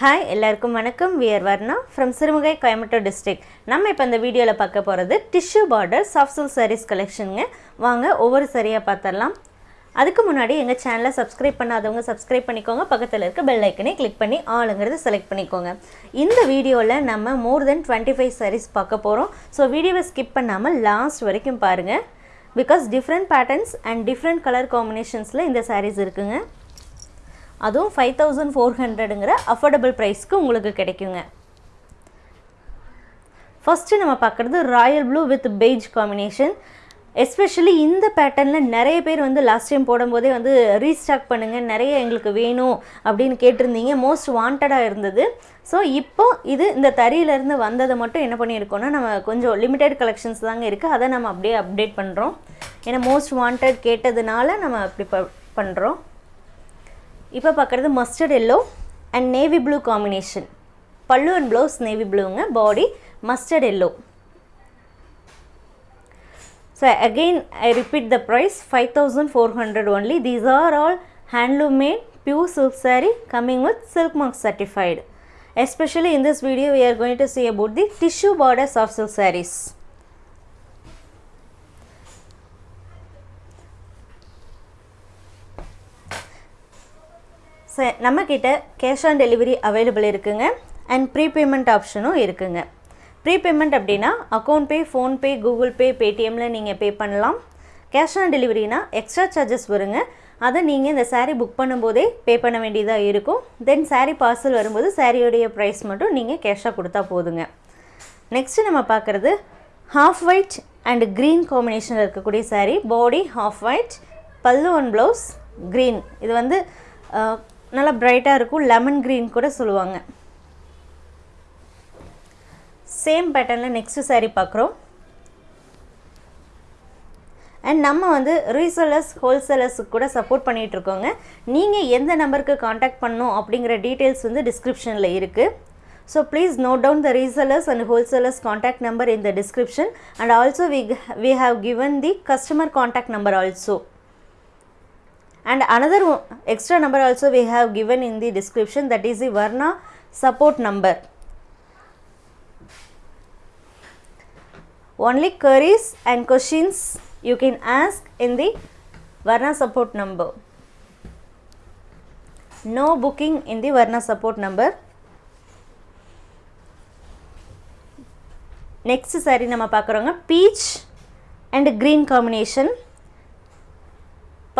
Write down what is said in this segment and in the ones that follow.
Hi எல்லாருக்கும் வணக்கம். We're Varna from Sirumugai Coimbatore district நம்ம இப்போ இந்த வீடியோவில் பார்க்க போகிறது tissue border soft silk sarees கலெக்ஷனுங்க வாங்க ஒவ்வொரு சரியாக பார்த்துடலாம் அதுக்கு முன்னாடி எங்கள் சேனலை சப்ஸ்கிரைப் பண்ணாதவங்க சப்ஸ்கிரைப் பண்ணிக்கோங்க. பக்கத்தில் இருக்க பெல் ஐக்கனை கிளிக் பண்ணி ஆளுங்கிறது செலக்ட் பண்ணிக்கோங்க. இந்த வீடியோவில் நம்ம more than twenty five sarees பார்க்க போகிறோம் ஸோ வீடியோவை ஸ்கிப் பண்ணாமல் லாஸ்ட் வரைக்கும் பாருங்கள் because different patterns and different colour காம்பினேஷன்ஸில் இந்த சாரீஸ் இருக்குங்க. அதுவும் ஃபைவ் தௌசண்ட் ஃபோர் ஹண்ட்ரடுங்கிற அஃபோர்டபுள் ப்ரைஸ்க்கு உங்களுக்கு கிடைக்குங்க. ஃபஸ்ட்டு நம்ம பார்க்குறது royal blue with beige combination especially இந்த பேட்டர்னில் நிறைய பேர் வந்து லாஸ்ட் டைம் போடும்போதே வந்து ரீஸ்டாக் பண்ணுங்கள் நிறைய எங்களுக்கு வேணும் அப்படின்னு கேட்டிருந்தீங்க. மோஸ்ட் வாண்டடாக இருந்தது. ஸோ இப்போ இது இந்த தறியிலேருந்து வந்ததை மட்டும் என்ன பண்ணியிருக்கோன்னா நம்ம கொஞ்சம் லிமிடெட் கலெக்ஷன்ஸ் தாங்க இருக்குது அதை நம்ம அப்படியே அப்டேட் பண்ணுறோம் ஏன்னா மோஸ்ட் வாண்டட் கேட்டதுனால நம்ம அப்படி ப பண்ணுறோம் இப்போ பார்க்குறது mustard yellow and navy blue combination பல்லு and blouse navy ப்ளூங்க body mustard yellow so again I repeat the price five thousand four hundred only these are all handloom made pure silk saree coming with silk mark certified. Especially in this video we are going to see about the tissue border soft silk sarees. So நம்மக்கிட்ட cash on delivery available இருக்குங்க. And prepayment ஆப்ஷனும் இருக்குங்க. Prepayment அப்படின்னா account pay PhonePe Google pay பேடிஎம்மில் நீங்கள் pay பண்ணலாம். Cash on டெலிவரினா extra charges வருங்க. அதை நீங்கள் இந்த சாரீ புக் பண்ணும்போதே பே பண்ண வேண்டியதாக இருக்கும். தென் சாரீ பார்சல் வரும்போது சாரியோடைய ப்ரைஸ் மட்டும் நீங்கள் கேஷாக கொடுத்தா போதுங்க. நெக்ஸ்ட்டு நம்ம பார்க்குறது ஹாஃப் ஒயிட் அண்ட் க்ரீன் காம்பினேஷனில் இருக்கக்கூடிய saree body half white pallu one blouse green இது வந்து நல்லா பிரைட்டாக இருக்கும். லெமன் க்ரீன் கூட சொல்லுவாங்க. சேம் பேட்டர்னில் நெக்ஸ்ட்டு சாரீ பார்க்குறோம். அண்ட் நம்ம வந்து ரீசெல்லர்ஸ் ஹோல்சேலர்ஸுக்கு கூட சப்போர்ட் பண்ணிகிட்ருக்கோங்க நீங்கள் எந்த நம்பருக்கு காண்டாக்ட் பண்ணணும் அப்படிங்கிற டீட்டெயில்ஸ் வந்து டிஸ்கிரிப்ஷனில் இருக்குது so please note down the resellers and wholesalers contact number in the description and also we we have given the customer contact number also and another one- extra number also we have given in the description that is the varna support number only queries and questions you can ask in the varna support number no booking in the varna support number next saree நம்ம பார்க்குறோங்க peach and green combination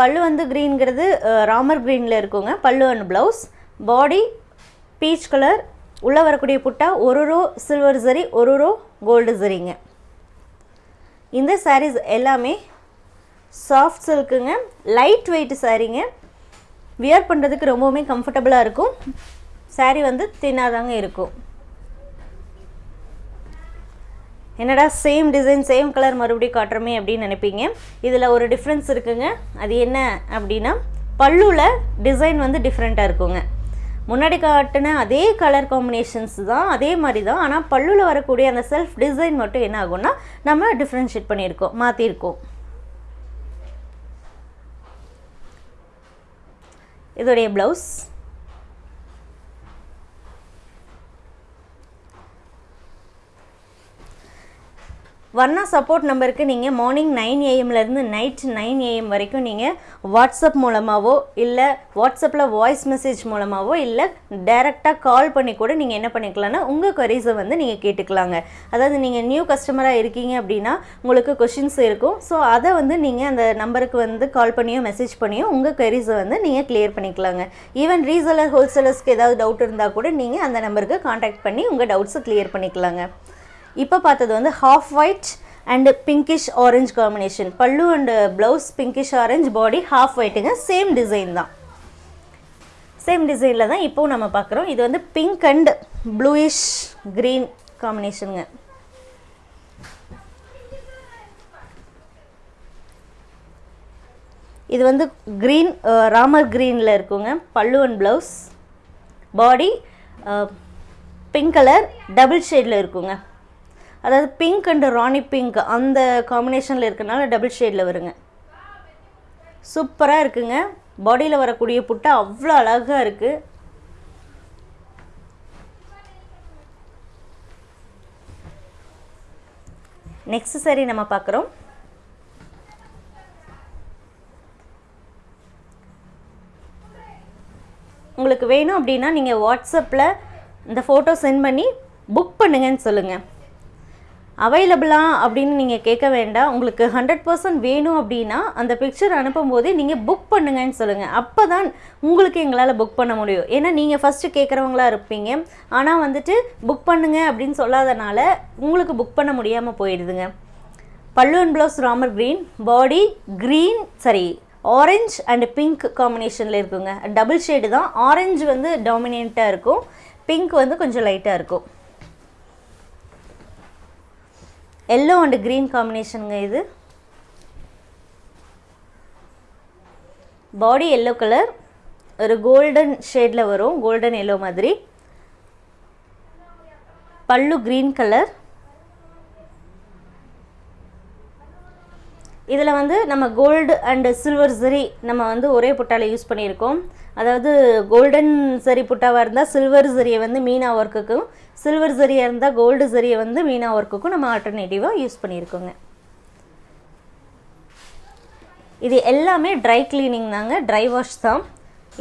பல்லு வந்து க்ரீன்கிறது ராமர் க்ரீனில் இருக்குங்க. பல்லு and blouse body peach colour உள்ளே வரக்கூடிய புட்டா ஒரு ரோ சில்வர் சரி ஒரு ரோ கோல்டு சரிங்க இந்த சாரீஸ் எல்லாமே சாஃப்ட் சில்க்குங்க லைட் வெயிட் சாரீங்க வியர் பண்ணுறதுக்கு ரொம்பவுமே கம்ஃபர்டபுளாக இருக்கும். சாரீ வந்து தின்னாதாங்க இருக்கும். என்னடா சேம் டிசைன் சேம் கலர் மறுபடியும் காட்டுறமே அப்படின்னு நினைப்பீங்க. இதில் ஒரு டிஃப்ரென்ஸ் இருக்குங்க. அது என்ன அப்படின்னா பல்லுவில் டிசைன் வந்து டிஃப்ரெண்ட்டாக இருக்குங்க. முன்னாடி காட்டின அதே கலர் காம்பினேஷன்ஸ் தான் அதே மாதிரி தான். ஆனால் பல்லுவில் வரக்கூடிய அந்த செல்ஃப் டிசைன் மட்டும் என்ன ஆகும்னா நம்ம டிஃப்ரென்ஷியேட் பண்ணியிருக்கோம் மாற்றிருக்கோம் இதோடைய ப்ளவுஸ் வர்ணா சப்போர்ட் நம்பருக்கு நீங்கள் மார்னிங் நைன் ஏஎம்லேருந்து நைட் நைன் ஏஎம் வரைக்கும் நீங்கள் வாட்ஸ்அப் மூலமாகவோ இல்லை வாட்ஸ்அப்பில் வாய்ஸ் மெசேஜ் மூலமாகவோ இல்லை டைரெக்டாக கால் பண்ணி கூட நீங்கள் என்ன பண்ணிக்கலாம்னா உங்கள் கொரீஸை வந்து நீங்கள் கேட்டுக்கலாங்க. அதாவது நீங்கள் நியூ கஸ்டமராக இருக்கீங்க அப்படின்னா உங்களுக்கு கொஷின்ஸ் இருக்கும். ஸோ அதை வந்து நீங்கள் அந்த நம்பருக்கு வந்து கால் பண்ணியோ மெசேஜ் பண்ணியோ உங்கள் கொரீஸை வந்து நீங்கள் கிளியர் பண்ணிக்கலாங்க. ஈவன் ரீசெலர் ஹோல்சேலர்ஸ்க்கு ஏதாவது டவுட் இருந்தால் கூட நீங்கள் அந்த நம்பருக்கு காண்டாக்ட் பண்ணி உங்கள் டவுட்ஸை கிளியர் பண்ணிக்கலாங்க. இப்போ பார்த்தது வந்து half white and pinkish orange combination பல்லு and blouse pinkish orange body half ஒயிட்டுங்க same design தான். சேம் டிசைனில் தான் இப்போவும் நம்ம பார்க்குறோம். இது வந்து பிங்க் அண்ட் ப்ளூயிஷ் க்ரீன் காம்பினேஷனுங்க இது வந்து க்ரீன் ராமர் க்ரீனில் இருக்குங்க. பல்லு and blouse body pink colour double ஷேடில் இருக்குங்க. அதாவது பிங்க் அண்டு ராணி பிங்க் அந்த காம்பினேஷனில் இருக்கனால டபுள் ஷேடில் வருங்க. சூப்பராக இருக்குங்க. பாடியில் வரக்கூடிய புட்டை அவ்வளோ அழகாக இருக்குது நெக்ஸ்ட் சரி நம்ம பார்க்குறோம். உங்களுக்கு வேணும் அப்படின்னா நீங்கள் வாட்ஸ்அப்பில் இந்த ஃபோட்டோ சென்ட் பண்ணி புக் பண்ணுங்கன்னு சொல்லுங்கள் அவைலபிளா அப்படின்னு நீங்கள் கேட்க வேண்டாம். உங்களுக்கு ஹண்ட்ரட் பர்சன்ட் வேணும் அப்படின்னா அந்த பிக்சர் அனுப்பும் போதே நீங்கள் புக் பண்ணுங்கன்னு சொல்லுங்கள் அப்போ தான் உங்களுக்கு எங்களால் புக் பண்ண முடியும். ஏன்னா நீங்கள் ஃபஸ்ட்டு கேட்குறவங்களா இருப்பீங்க. ஆனால் வந்துட்டு புக் பண்ணுங்க அப்படின்னு சொல்லாதனால உங்களுக்கு புக் பண்ண முடியாமல் போயிடுதுங்க. பல்லு and blouse Ramar green body green saree orange and pink காம்பினேஷனில் இருக்குங்க. டபுள் ஷேடு தான். ஆரஞ்சு வந்து டாமினேட்டாக இருக்கும். பிங்க் வந்து கொஞ்சம் லைட்டாக இருக்கும். எல்லோ அண்டு க்ரீன் காம்பினேஷனுங்க இது. பாடி எல்லோ கலர் ஒரு கோல்டன் ஷேடில் வரும். கோல்டன் எல்லோ மாதிரி. பல்லு க்ரீன் கலர் இதில் வந்து நம்ம கோல்டு அண்டு சில்வர் சரி நம்ம வந்து ஒரே புட்டாவில் யூஸ் பண்ணியிருக்கோம். அதாவது கோல்டன் சரி புட்டாவாக இருந்தால் சில்வர் சரியை வந்து மீனா ஒர்க்குக்கும் சில்வர் சரியாக இருந்தால் கோல்டு சரியை வந்து மீனா ஒர்க்குக்கும் நம்ம ஆல்டர்னேட்டிவாக யூஸ் பண்ணியிருக்கோங்க. இது எல்லாமே ட்ரை கிளீனிங் தாங்க ட்ரை வாஷ் தான்.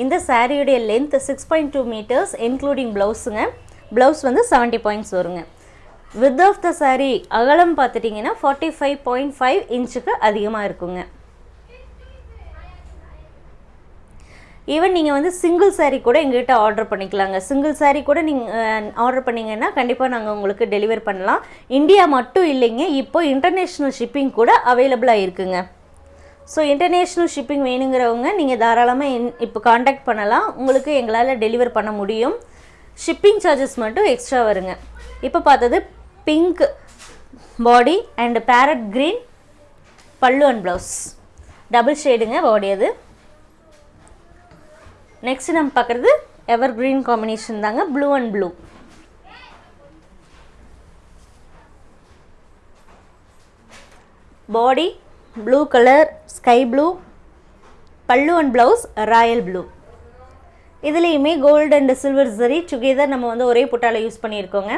இந்த சாரியுடைய length six point two metres including ப்ளவுஸுங்க blouse வந்து செவன்ட்டி பாயிண்ட்ஸ் வருங்க. வித் ஆஃப் த saree அகலம் பார்த்துட்டிங்கன்னா ஃபார்ட்டி ஃபைவ் பாயிண்ட் ஃபைவ் இன்ச்சுக்கு அதிகமாக இருக்குங்க. ஈவன் நீங்கள் வந்து சிங்கிள் saree கூட எங்ககிட்ட ஆர்டர் பண்ணிக்கலாங்க. சிங்கிள் saree கூட நீங்கள் ஆர்டர் பண்ணிங்கன்னா கண்டிப்பாக நாங்கள் உங்களுக்கு டெலிவர் பண்ணலாம். இந்தியா மட்டும் இல்லைங்க இப்போ இன்டர்நேஷ்னல் ஷிப்பிங் கூட அவைலபிளாக இருக்குங்க. ஸோ இன்டர்நேஷ்னல் ஷிப்பிங் வேணுங்கிறவங்க நீங்கள் தாராளமாக என் இப்போ காண்டாக்ட் பண்ணலாம். உங்களுக்கு எங்களால் டெலிவர் பண்ண முடியும். ஷிப்பிங் சார்ஜஸ் மட்டும் எக்ஸ்ட்ரா வருங்க. இப்போ பார்த்தது pink body and parrot green pallu and blouse double ஷேடுங்க பாடி அது. நெக்ஸ்ட் நம்ம பார்க்குறது எவர் க்ரீன் காம்பினேஷன் தாங்க blue and blue body blue colour sky blue பல்லு அண்ட் ப்ளவுஸ் ராயல் ப்ளூ இதுலேயுமே gold and silver zari together நம்ம வந்து ஒரே புட்டால யூஸ் பண்ணியிருக்கோங்க.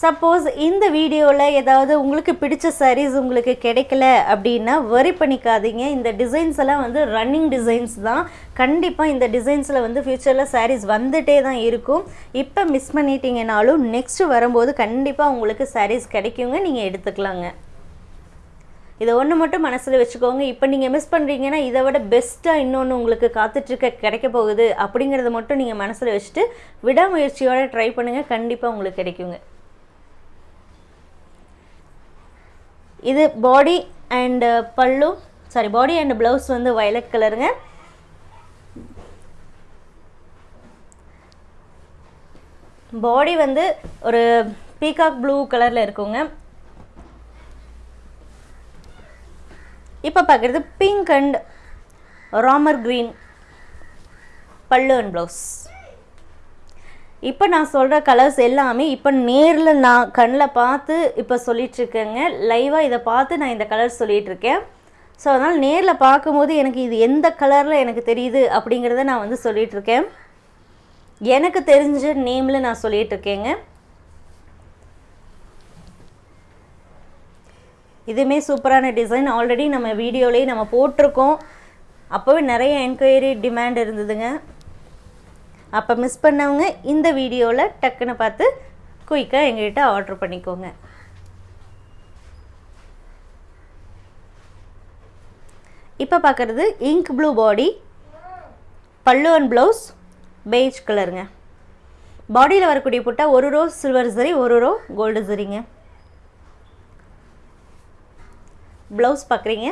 சப்போஸ் இந்த வீடியோவில் ஏதாவது உங்களுக்கு பிடிச்ச சாரீஸ் உங்களுக்கு கிடைக்கல அப்படின்னா வரி பண்ணிக்காதீங்க. இந்த டிசைன்ஸ் எல்லாம் வந்து ரன்னிங் டிசைன்ஸ் தான். கண்டிப்பாக இந்த டிசைன்ஸில் வந்து ஃப்யூச்சரில் சாரீஸ் வந்துட்டே தான் இருக்கும். இப்போ மிஸ் பண்ணிட்டீங்கனாலும் நெக்ஸ்ட்டு வரும்போது கண்டிப்பாக உங்களுக்கு சாரீஸ் கிடைக்குங்க. நீங்கள் எடுத்துக்கலாங்க. இதை ஒன்று மட்டும் மனசில் வச்சுக்கோங்க. இப்போ நீங்கள் மிஸ் பண்ணுறீங்கன்னா இதை விட பெஸ்ட்டாக இன்னொன்று உங்களுக்கு காத்துட்ருக்க கிடைக்க போகுது அப்படிங்கிறத மட்டும் நீங்கள் மனசில் வச்சுட்டு விடாமுயற்சியோடு ட்ரை பண்ணுங்கள் கண்டிப்பாக உங்களுக்கு கிடைக்குங்க. இது பாடி அண்டு uh, பல்லு. சாரி பாடி அண்ட் ப்ளவுஸ் வந்து வயலட் கலருங்க பாடி வந்து ஒரு பீகாக் ப்ளூ கலரில் இருக்குங்க. இப்போ பார்க்குறது பிங்க் அண்ட் ராமர் க்ரீன் பல்லு அண்ட் ப்ளவுஸ் இப்போ நான் சொல்கிற கலர்ஸ் எல்லாமே இப்போ நேரில் நான் கண்ணில் பார்த்து இப்போ சொல்லிகிட்ருக்கேங்க லைவாக இதை பார்த்து நான் இந்த கலர் சொல்லிகிட்ருக்கேன் ஸோ அதனால் நேரில் பார்க்கும்போது எனக்கு இது எந்த கலரில் எனக்கு தெரியுது அப்படிங்கிறத நான் வந்து சொல்லிகிட்ருக்கேன் எனக்கு தெரிஞ்ச நேமில் நான் சொல்லிகிட்ருக்கேங்க இதுவுமே சூப்பரான டிசைன் ஆல்ரெடி நம்ம வீடியோலேயே நம்ம போட்டிருக்கோம். அப்போவே நிறைய என்கொயரி டிமாண்ட் இருந்ததுங்க. அப்போ மிஸ் பண்ணவங்க இந்த வீடியோவில் டக்குன்னு பார்த்து குயிக்காக எங்ககிட்ட ஆர்டர் பண்ணிக்கோங்க. இப்போ பார்க்குறது இங்க் ப்ளூ பாடி பல்லு அண்ட் ப்ளவுஸ் பெய்ஜ் கலருங்க பாடியில் வரக்கூடிய புட்டா ஒரு ரோ சில்வர் சரி ஒரு ரோ கோல்டு சரிங்க ப்ளவுஸ் பார்க்குறீங்க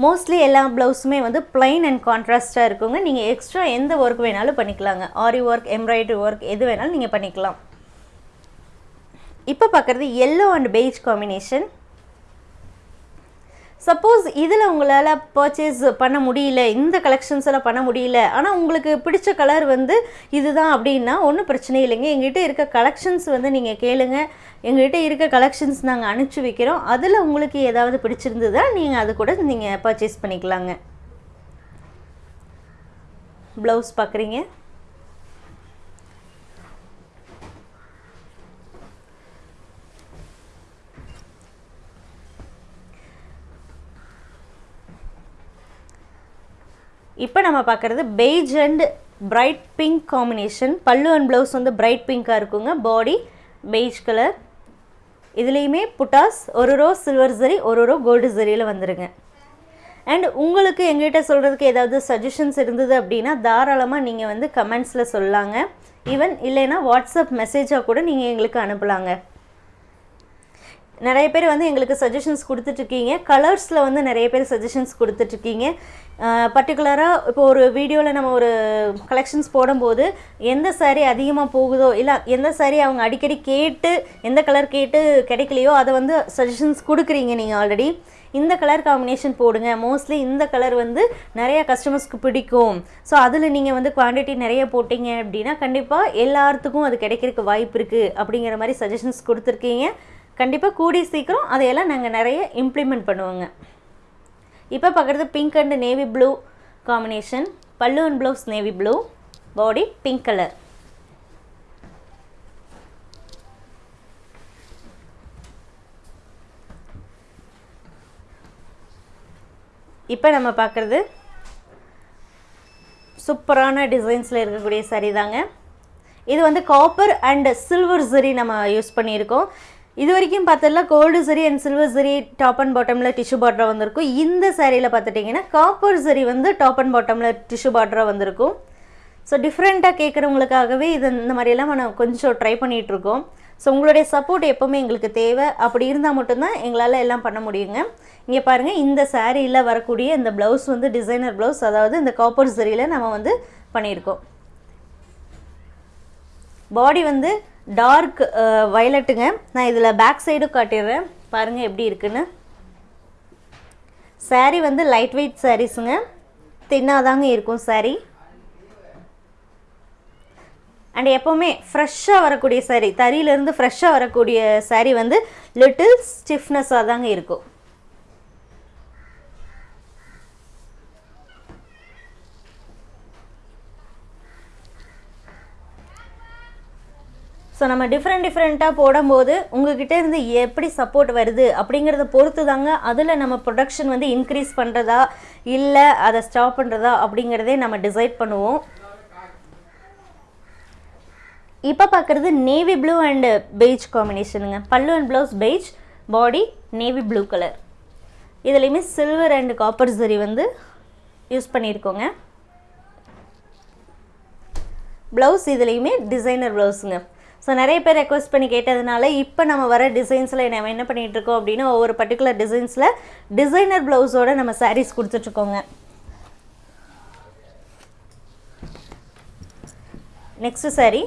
மோஸ்ட்லி எல்லா ப்ளவுஸுமே வந்து பிளைன் அண்ட் கான்ட்ராஸ்ட்டாக இருக்குங்க. நீங்கள் எக்ஸ்ட்ரா எந்த ஒர்க் வேணாலும் பண்ணிக்கலாங்க. ஆரி ஒர்க் எம்ப்ராய்டரி ஒர்க் எது வேணாலும் நீங்கள் பண்ணிக்கலாம். இப்போ பார்க்குறது yellow and beige combination suppose இதில் உங்களால் பர்ச்சேஸ் பண்ண முடியல இந்த கலெக்ஷன்ஸில் பண்ண முடியல ஆனால் உங்களுக்கு பிடிச்ச கலர் வந்து இதுதான் அப்படின்னா ஒன்றும் பிரச்சனை இல்லைங்க. எங்கள்கிட்ட இருக்க கலெக்ஷன்ஸ் வந்து நீங்கள் கேளுங்க. எங்ககிட்ட இருக்க கலெக்ஷன்ஸ் நாங்கள் அனுப்பிச்சி வைக்கிறோம். அதில் உங்களுக்கு ஏதாவது பிடிச்சிருந்ததா நீங்கள் அது கூட நீங்கள் பர்ச்சேஸ் பண்ணிக்கலாங்க. ப்ளவுஸ் பார்க்குறீங்க இப்போ நம்ம பார்க்குறது beige and bright pink combination பல்லு அண்ட் ப்ளவுஸ் வந்து பிரைட் பிங்காக இருக்குங்க. பாடி பெய்ஜ் கலர் இதுலேயுமே புட்டாஸ் ஒரு ரோ சில்வர் ஜரி ஒரு ரோ கோல்டு ஜரியில் வந்துடுங்க அண்ட் உங்களுக்கு எங்கிட்ட சொல்கிறதுக்கு ஏதாவது சஜஷன்ஸ் இருந்தது அப்படின்னா தாராளமாக நீங்கள் வந்து கமெண்ட்ஸில் சொல்லலாங்க ஈவன் இல்லைன்னா வாட்ஸ்அப் மெசேஜாக கூட நீங்கள் எங்களுக்கு அனுப்பலாங்க. நிறைய பேர் வந்து எங்களுக்கு சஜஷன்ஸ் கொடுத்துட்ருக்கீங்க. கலர்ஸில் வந்து நிறைய பேர் சஜஷன்ஸ் கொடுத்துட்ருக்கீங்க. பர்டிகுலராக இப்போ ஒரு வீடியோவில் நம்ம ஒரு கலெக்ஷன்ஸ் போடும்போது எந்த சாரீ அதிகமாக போகுதோ இல்லை எந்த சாரீ அவங்க அடிக்கடி கேட்டு எந்த கலர் கேட்டு கிடைக்கலையோ அதை வந்து சஜஷன்ஸ் கொடுக்குறீங்க நீங்கள் ஆல்ரெடி இந்த கலர் காம்பினேஷன் போடுங்க. மோஸ்ட்லி இந்த கலர் வந்து நிறைய கஸ்டமர்ஸ்க்கு பிடிக்கும். ஸோ அதில் நீங்கள் வந்து குவான்டிட்டி நிறைய போட்டிங்க அப்படின்னா கண்டிப்பாக எல்லாத்துக்கும் அது கிடைக்கிறதுக்கு வாய்ப்பு இருக்குது அப்படிங்கிற மாதிரி சஜஷன்ஸ் கொடுத்துருக்கீங்க. கண்டிப்பாக கூடிய சீக்கிரம் அதையெல்லாம் நாங்கள் நிறைய இம்ப்ளிமெண்ட் பண்ணுவோங்க. இப்போ பார்க்குறது pink and navy blue combination பல்லு and blouse navy blue body pink colour இப்போ நம்ம பார்க்குறது சூப்பரான டிசைன்ஸில் இருக்கக்கூடிய சரி தாங்க. இது வந்து காப்பர் அண்ட் சில்வர் சரி நம்ம யூஸ் பண்ணியிருக்கோம். இது வரைக்கும் பார்த்ததுல gold zari and silver zari top and பாட்டமில் டிஷ்யூ பார்டராக வந்திருக்கும். இந்த சேரீயில் பார்த்துட்டிங்கன்னா காப்பர் சரி வந்து டாப் அண்ட் பாட்டமில் டிஷ்யூ பார்டராக வந்திருக்கும். ஸோ டிஃப்ரெண்ட்டாக கேட்குறவங்களுக்காகவே இது இந்த மாதிரியெல்லாம் நம்ம கொஞ்சம் ட்ரை பண்ணிகிட்ருக்கோம் ஸோ உங்களுடைய சப்போர்ட் எப்போவுமே எங்களுக்கு தேவை. அப்படி இருந்தால் மட்டும்தான் எங்களால் எல்லாம் பண்ண முடியுங்க. இங்கே பாருங்கள் இந்த சாரியில் வரக்கூடிய இந்த ப்ளவுஸ் வந்து டிசைனர் ப்ளவுஸ் அதாவது இந்த காப்பர் சரியில் நம்ம வந்து பண்ணியிருக்கோம். பாடி வந்து டார்க் வயலட்டுங்க uh, நான் இதில் பேக் சைடும் காட்டிடுறேன். பாருங்கள் எப்படி இருக்குன்னு. Saree வந்து லைட் வெயிட் சாரீஸுங்க தின்னாதாங்க இருக்கும் saree. அண்ட் எப்போவுமே ஃப்ரெஷ்ஷாக வரக்கூடிய saree தறியிலேருந்து ஃப்ரெஷ்ஷாக வரக்கூடிய saree வந்து லிட்டில் ஸ்டிஃப்னஸாக தாங்க இருக்கும். ஸோ நம்ம டிஃப்ரெண்ட் டிஃப்ரெண்ட்டாக போடும்போது உங்ககிட்ட இருந்து எப்படி சப்போர்ட் வருது அப்படிங்கிறத பொறுத்து தாங்க அதில் நம்ம ப்ரொடக்ஷன் வந்து இன்க்ரீஸ் பண்ணுறதா இல்லை அதை ஸ்டாப் பண்ணுறதா அப்படிங்கிறதே நம்ம டிசைட் பண்ணுவோம். இப்போ பார்க்குறது navy blue and beige காம்பினேஷனுங்க pallu and blouse beige body navy blue colour இதுலேயுமே சில்வர் அண்ட் காப்பர் சரி வந்து யூஸ் பண்ணியிருக்கோங்க ப்ளவுஸ் இதுலேயுமே டிசைனர் ப்ளவுஸுங்க ஸோ நிறைய பேர் ரெக்வஸ்ட் பண்ணி கேட்டதுனால இப்போ நம்ம வர டிசைன்ஸில் நம்ம என்ன பண்ணிகிட்டு இருக்கோம் அப்படின்னா ஒவ்வொரு பர்டிகுலர் டிசைன்ஸில் டிசைனர் ப்ளவுஸோட நம்ம சாரீஸ் கொடுத்துட்ருக்கோங்க நெக்ஸ்ட் சாரி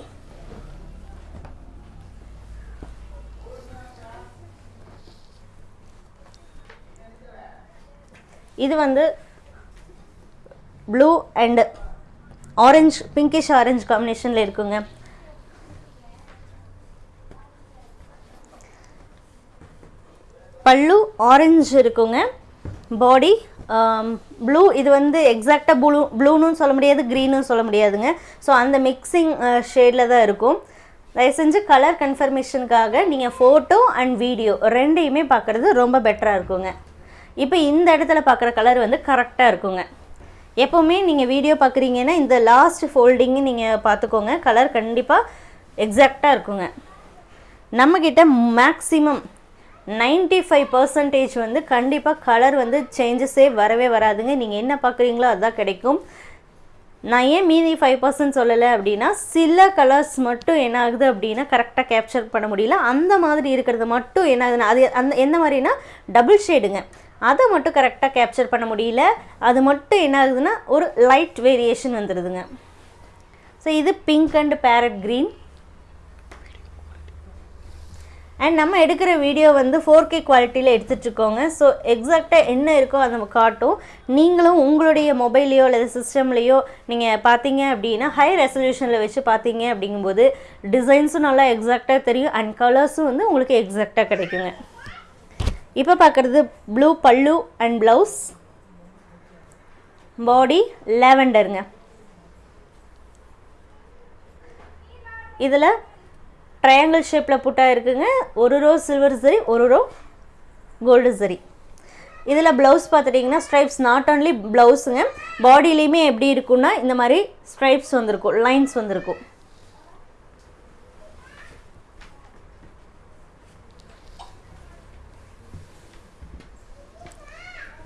இது வந்து blue and orange pinkish orange காம்பினேஷனில் இருக்குங்க. பல்லு ஆரஞ்சு இருக்குங்க. பாடி ப்ளூ um, இது வந்து எக்ஸாக்டாக ப்ளூ ப்ளூன்னு சொல்ல முடியாது க்ரீனும் சொல்ல முடியாதுங்க. ஸோ அந்த மிக்சிங் ஷேடில் uh, தான் இருக்கும். தயவு செஞ்சு கலர் கன்ஃபர்மேஷனுக்காக நீங்கள் ஃபோட்டோ அண்ட் வீடியோ ரெண்டையுமே பார்க்குறது ரொம்ப பெட்டராக இருக்குங்க. இப்போ இந்த இடத்துல பார்க்குற கலர் வந்து கரெக்டாக இருக்குங்க. எப்போவுமே நீங்கள் வீடியோ பார்க்குறீங்கன்னா இந்த லாஸ்ட் ஃபோல்டிங்கு நீங்கள் பார்த்துக்கோங்க கலர் கண்டிப்பாக எக்ஸாக்டாக இருக்குங்க. நம்மக்கிட்ட மேக்ஸிமம் 95% ஃபைவ் பர்சன்டேஜ் வந்து கண்டிப்பாக கலர் வந்து சேஞ்சஸே வரவே வராதுங்க. நீங்கள் என்ன பார்க்குறீங்களோ அதுதான் கிடைக்கும். நான் ஏன் மீதி ஃபைவ் பர்சன்ட் சொல்லலை அப்படின்னா சில கலர்ஸ் மட்டும் என்ன ஆகுது அப்படின்னா கரெக்டாக கேப்சர் பண்ண முடியல. அந்த மாதிரி இருக்கிறது மட்டும் என்ன ஆகுதுன்னா அது அந்த எந்த மாதிரினா டபுள் ஷேடுங்க அதை மட்டும் கரெக்டாக கேப்சர் பண்ண முடியல. அது மட்டும் என்ன ஆகுதுன்னா ஒரு லைட் வேரியேஷன் வந்துடுதுங்க ஸோ இது pink and parrot green and நம்ம எடுக்கிற வீடியோ வந்து ஃபோர் கே குவாலிட்டியில் எடுத்துகிட்ருக்கோங்க ஸோ எக்ஸாக்டாக என்ன இருக்கோ அதை நம்ம காட்டும். நீங்களும் உங்களுடைய மொபைல்லையோ அல்லது சிஸ்டம்லேயோ நீங்கள் பார்த்தீங்க அப்படின்னா ஹை ரெசல்யூஷனில் வச்சு பார்த்தீங்க அப்படிங்கும்போது டிசைன்ஸும் நல்லா எக்ஸாக்டாக தெரியும் அண்ட் கலர்ஸும் வந்து உங்களுக்கு எக்ஸாக்டாக கிடைக்குங்க. இப்போ பார்க்குறது ப்ளூ பல்லு அண்ட் ப்ளவுஸ் பாடி லேவெண்டருங்க இதில் ட்ரையாங்கிள் ஷேப்பில் புட்டா இருக்குங்க. ஒரு ரோ சில்வர் சரி ஒரு ரோ கோல்டு சரி இதில் ப்ளவுஸ் பார்த்துட்டிங்கன்னா ஸ்ட்ரைப்ஸ் நாட் ஓன்லி ப்ளவுஸுங்க பாடியிலையுமே எப்படி இருக்கும்னா இந்த மாதிரி ஸ்ட்ரைப்ஸ் வந்திருக்கும் லைன்ஸ் வந்திருக்கும்.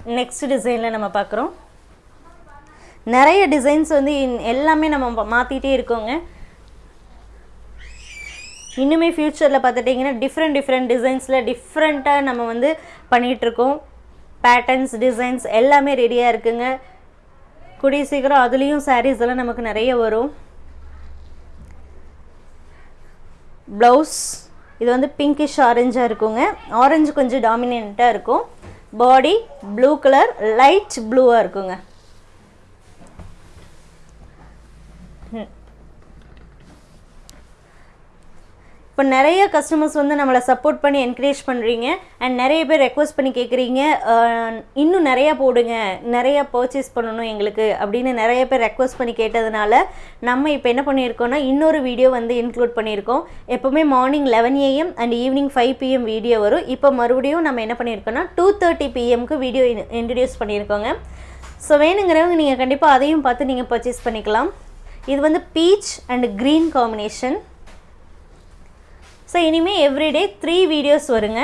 நெக்ஸ்ட் டிசைனில் நம்ம பார்க்குறோம் நிறைய டிசைன்ஸ் வந்து இன்- எல்லாமே நம்ம மாற்றிட்டே இருக்கோங்க. இன்னுமே ஃப்யூச்சரில் பார்த்துட்டிங்கன்னா டிஃப்ரெண்ட் டிஃப்ரெண்ட் டிசைன்ஸில் டிஃப்ரெண்ட்டாக நம்ம வந்து பண்ணிகிட்ருக்கோம். பேட்டர்ன்ஸ் டிசைன்ஸ் எல்லாமே ரெடியாக இருக்குங்க. கூடிய சீக்கிரம் அதுலேயும் சாரீஸ் எல்லாம் நமக்கு நிறைய வரும். ப்ளவுஸ் இது வந்து பிங்கிஷ் ஆரஞ்சாக இருக்குங்க. ஆரஞ்சு கொஞ்சம் டாமினண்ட்டாக இருக்கும். பாடி ப்ளூ கலர் லைட் ப்ளூவாக இருக்குங்க. இப்போ நிறைய கஸ்டமர்ஸ் வந்து நம்மளை சப்போர்ட் பண்ணி என்கரேஜ் பண்ணுறீங்க அண்ட் நிறைய பேர் ரெக்வஸ்ட் பண்ணி கேட்குறீங்க. இன்னும் நிறையா போடுங்க. நிறையா பர்ச்சேஸ் பண்ணணும் எங்களுக்கு அப்படின்னு நிறைய பேர் ரெக்வஸ்ட் பண்ணி கேட்டதுனால நம்ம இப்போ என்ன பண்ணியிருக்கோம்னா இன்னொரு வீடியோ வந்து இன்க்ளூட் பண்ணியிருக்கோம். எப்போவுமே morning eleven AM and evening five PM video வரும். இப்போ மறுபடியும் நம்ம என்ன பண்ணியிருக்கோம்னா டூ தேர்ட்டி பிஎம்க்கு வீடியோ இன்ட்ரடியூஸ் பண்ணியிருக்கோங்க. ஸோ வேணுங்கிறவங்க நீங்கள் கண்டிப்பாக அதையும் பார்த்து நீங்கள் பர்ச்சேஸ் பண்ணிக்கலாம். இது வந்து peach and green combination so இனிமேல் எவ்ரிடே த்ரீ வீடியோஸ் வருங்க.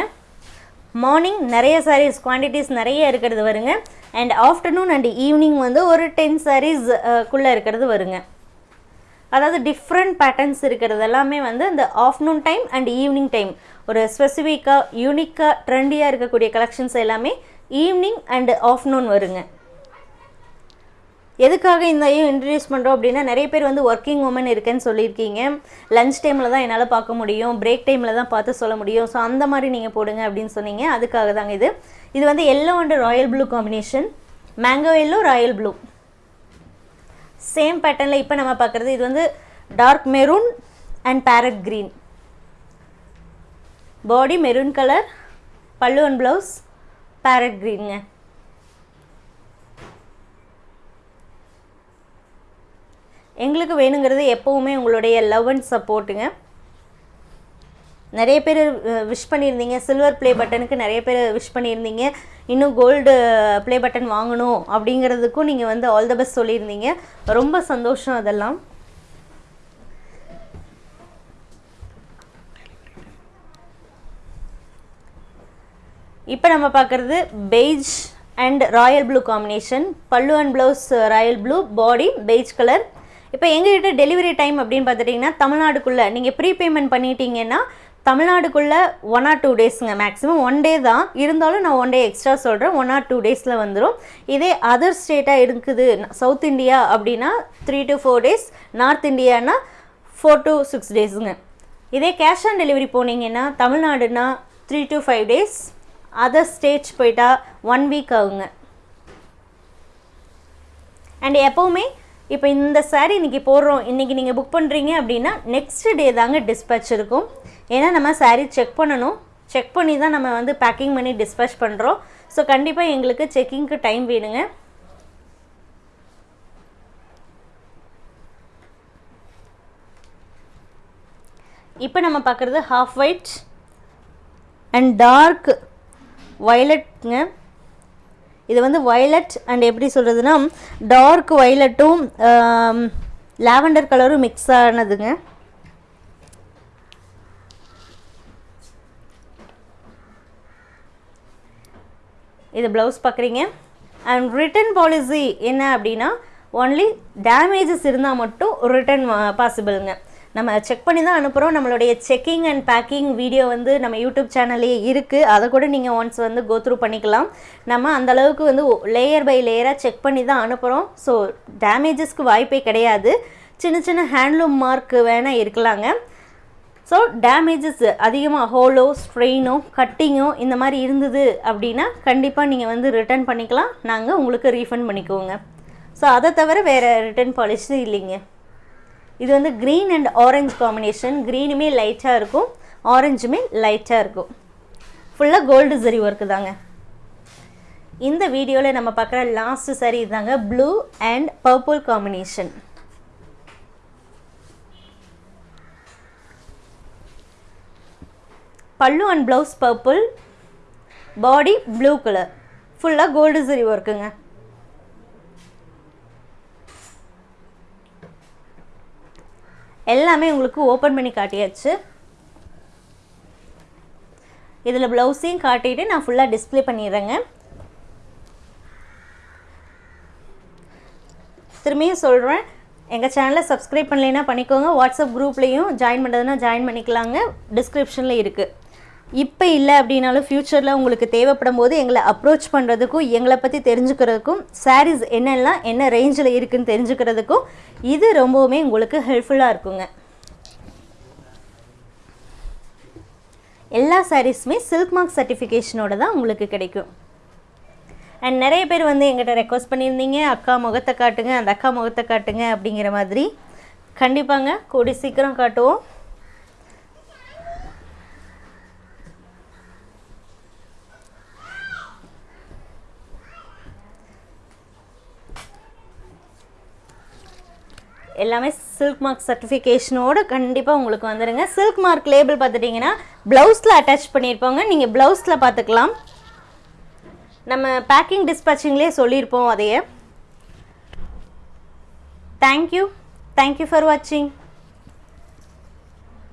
மார்னிங் நிறைய சாரீஸ் குவான்டிட்டிஸ் நிறைய இருக்கிறது வருங்க. அண்ட் ஆஃப்டர்நூன் அண்ட் ஈவினிங் வந்து ஒரு டென் சாரீஸ் குள்ளே இருக்கிறது வருங்க. அதாவது டிஃப்ரெண்ட் பேட்டர்ன்ஸ் இருக்கிறது எல்லாமே வந்து இந்த afternoon time and evening time ஒரு ஸ்பெசிஃபிக்காக யூனிக்காக ட்ரெண்டியாக இருக்கக்கூடிய கலெக்ஷன்ஸ் எல்லாமே ஈவினிங் அண்ட் ஆஃப்டர்நூன் வருங்க. எதுக்காக இந்த இன்ட்ரடியூஸ் பண்ணுறோம் அப்படின்னா நிறைய பேர் வந்து ஒர்க்கிங் உமன் இருக்கேன்னு சொல்லியிருக்கீங்க. லஞ்ச் டைமில் தான் என்னால் பார்க்க முடியும். பிரேக் டைமில் தான் பார்த்து சொல்ல முடியும். ஸோ அந்த மாதிரி நீங்கள் போடுங்க அப்படின்னு சொன்னீங்க. அதுக்காக தாங்க இது. இது வந்து yellow and royal blue combination mango yellow royal blue same பேட்டர்னில் இப்போ நம்ம பார்க்குறது இது வந்து dark maroon and parrot green body maroon colour பல்லு அண்ட் ப்ளவுஸ் பேரட் க்ரீனுங்க எங்களுக்கு வேணுங்கிறது எப்போவுமே உங்களுடைய லவ் அண்ட் சப்போர்ட்டுங்க நிறைய பேர் விஷ் பண்ணியிருந்தீங்க. சில்வர் ப்ளே பட்டனுக்கு நிறைய பேர் விஷ் பண்ணியிருந்தீங்க. இன்னும் கோல்டு ப்ளே பட்டன் வாங்கணும் அப்படிங்கிறதுக்கும் நீங்கள் வந்து ஆல் த பெஸ்ட் சொல்லியிருந்தீங்க. ரொம்ப சந்தோஷம் அதெல்லாம். இப்போ நம்ம பார்க்குறது beige and royal blue combination பல்லு and blouse royal blue body beige colour இப்போ எங்ககிட்ட டெலிவரி டைம் அப்படின்னு பார்த்துட்டிங்கன்னா தமிழ்நாடுக்குள்ளே நீங்கள் ப்ரீபேமெண்ட் பண்ணிட்டீங்கன்னா தமிழ்நாடுக்குள்ளே ஒன் ஆர் டூ டேஸுங்க மேக்ஸிமம் ஒன் டே தான். இருந்தாலும் நான் ஒன் டே எக்ஸ்ட்ரா சொல்கிறேன் ஒன் ஆர் டூ டேஸில் வந்துடும் இதே அதர் ஸ்டேட்டாக இருக்குது சவுத் இந்தியா அப்படின்னா three to four days north Indiana four to six டேஸுங்க இதே கேஷ் ஆன் டெலிவரி போனீங்கன்னா தமிழ்நாடுனா three to five days other states போயிட்டா ஒன் வீக் ஆகுங்க. அண்ட் எப்போவுமே இப்போ இந்த சாரீ இன்றைக்கி போடுறோம் இன்றைக்கி நீங்கள் புக் பண்ணுறீங்க அப்படின்னா நெக்ஸ்ட் டே தாங்க டிஸ்பேச் இருக்கும். ஏன்னா நம்ம சாரீ செக் பண்ணணும். செக் பண்ணி தான் நம்ம வந்து பேக்கிங் பண்ணி டிஸ்பேச் பண்ணுறோம் ஸோ கண்டிப்பாக எங்களுக்கு செக்கிங்க்கு டைம் வேணுங்க. இப்போ நம்ம பார்க்குறது ஹாஃப் ஒயிட் அண்ட் டார்க் வயலட்ங்க இது வந்து வயலட் அண்ட் எப்படி சொல்கிறதுனா டார்க் வயலட்டும் லாவெண்டர் கலரும் மிக்ஸ் ஆனதுங்க. இது ப்ளவுஸ் பார்க்குறீங்க அண்ட் ரிட்டன் பாலிசி என்ன அப்படின்னா ஒன்லி டேமேஜஸ் இருந்தால் மட்டும் ரிட்டன் பாசிபிளுங்க நம்ம செக் பண்ணி தான் அனுப்புகிறோம் நம்மளுடைய செக்கிங் அண்ட் பேக்கிங் வீடியோ வந்து நம்ம யூடியூப் சேனல்லே இருக்குது அதை கூட நீங்கள் ஒன்ஸ் வந்து கோ த்ரூ பண்ணிக்கலாம். நம்ம அந்த அளவுக்கு வந்து லேயர் பை லேயராக செக் பண்ணி தான் அனுப்புகிறோம் ஸோ டேமேஜஸ்க்கு வாய்ப்பே கிடையாது. சின்ன சின்ன ஹேண்ட்லூம் மார்க் வேணால் இருக்கலாங்க. ஸோ டேமேஜஸ் அதிகமாக ஹோலோ ஸ்ட்ரெயினோ கட்டிங்கோ இந்த மாதிரி இருந்தது அப்படின்னா கண்டிப்பாக நீங்கள் வந்து ரிட்டர்ன் பண்ணிக்கலாம். நாங்கள் உங்களுக்கு ரீஃபண்ட் பண்ணிக்குவோங்க. ஸோ அதை தவிர வேறு ரிட்டர்ன் பாலிசி இல்லைங்க. இது வந்து க்ரீன் அண்ட் ஆரஞ்சு காம்பினேஷன் க்ரீனுமே லைட்டாக இருக்கும் ஆரஞ்சுமே லைட்டாக இருக்கும். ஃபுல்லாக கோல்டு சரி ஒர்க்கு தாங்க. இந்த வீடியோவில் நம்ம பார்க்குற லாஸ்ட் சரி தாங்க ப்ளூ அண்ட் பர்பிள் காம்பினேஷன் பல்லு and blouse purple body blue colour ஃபுல்லாக கோல்டு சரி ஒர்க்குங்க எல்லாமே உங்களுக்கு ஓப்பன் பண்ணி காட்டியாச்சு. இதில் ப்ளவுஸையும் காட்டிட்டு நான் ஃபுல்லாக டிஸ்ப்ளே பண்ணிடுறேங்க. திரும்பியும் சொல்கிறேன் எங்கள் சேனலை சப்ஸ்கிரைப் பண்ணலைன்னா பண்ணிக்கோங்க. வாட்ஸ்அப் குரூப்லேயும் ஜாயின் பண்ணுறதுனா ஜாயின் பண்ணிக்கலாங்க. டிஸ்கிரிப்ஷனில் இருக்குது இப்போ இல்லை அப்படின்னாலும் ஃப்யூச்சரில் உங்களுக்கு தேவைப்படும் போது எங்களை அப்ரோச் பண்ணுறதுக்கும் எங்களை பற்றி தெரிஞ்சுக்கிறதுக்கும் சாரீஸ் என்னெல்லாம் என்ன ரேஞ்சில் இருக்குன்னு தெரிஞ்சுக்கிறதுக்கும் இது ரொம்பவுமே உங்களுக்கு ஹெல்ப்ஃபுல்லாக இருக்குங்க. எல்லா சாரீஸுமே சில்க் மார்க் சர்டிஃபிகேஷனோட தான் உங்களுக்கு கிடைக்கும். அண்ட் நிறைய பேர் வந்து எங்கிட்ட ரெக்வஸ்ட் பண்ணியிருந்தீங்க அக்கா முகத்தை காட்டுங்க அந்த அக்கா முகத்தை காட்டுங்க அப்படிங்கிற மாதிரி. கண்டிப்பாங்க கூடி சீக்கிரம் காட்டுவோம். எல்லாமே சில்க் மார்க் சர்டிஃபிகேஷனோட கண்டிப்பாக உங்களுக்கு வந்துடுங்க சில்க் மார்க் லேபிள் பார்த்துட்டிங்கன்னா ப்ளவுஸில் அட்டாச் பண்ணியிருப்பாங்க. நீங்கள் ப்ளவுஸில் பார்த்துக்கலாம். நம்ம பேக்கிங் டிஸ்பேச்சிங்லேயே சொல்லியிருப்போம் அதையே. தேங்க்யூ தேங்க்யூ ஃபார் வாட்சிங்